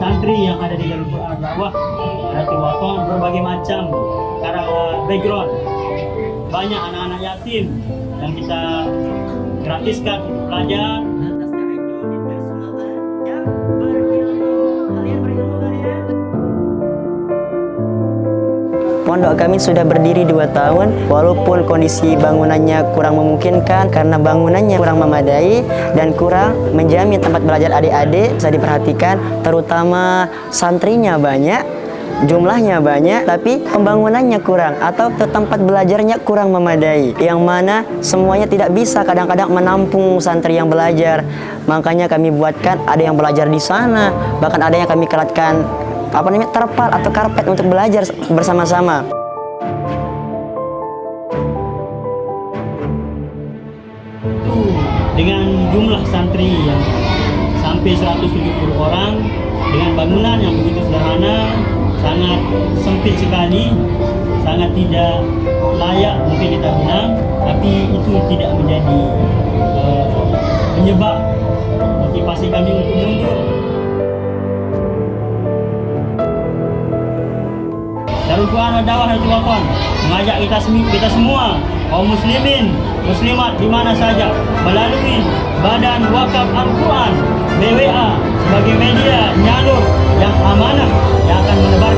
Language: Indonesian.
santri yang ada di jalur Quran dakwah Ratu Waton berbagai macam cara background. Banyak anak-anak yatim yang kita gratiskan belajar Pondok kami sudah berdiri dua tahun walaupun kondisi bangunannya kurang memungkinkan karena bangunannya kurang memadai dan kurang menjamin tempat belajar adik-adik bisa diperhatikan terutama santrinya banyak jumlahnya banyak tapi pembangunannya kurang atau tempat belajarnya kurang memadai yang mana semuanya tidak bisa kadang-kadang menampung santri yang belajar. Makanya kami buatkan ada yang belajar di sana bahkan ada yang kami keratkan apa namanya terpal atau karpet untuk belajar bersama-sama. Dengan jumlah santri yang sampai 170 orang dengan bangunan yang begitu sederhana sangat sempit sekali sangat tidak layak mungkin kita bilang tapi itu tidak menjadi eh, penyebab motivasi kami untuk mundur Quran dan Hati Wafan mengajak kita, kita semua kaum muslimin, muslimat di mana saja. Melalui Badan Wakaf Al-Quran BWA sebagai media nyalur yang amanah yang akan menebarkan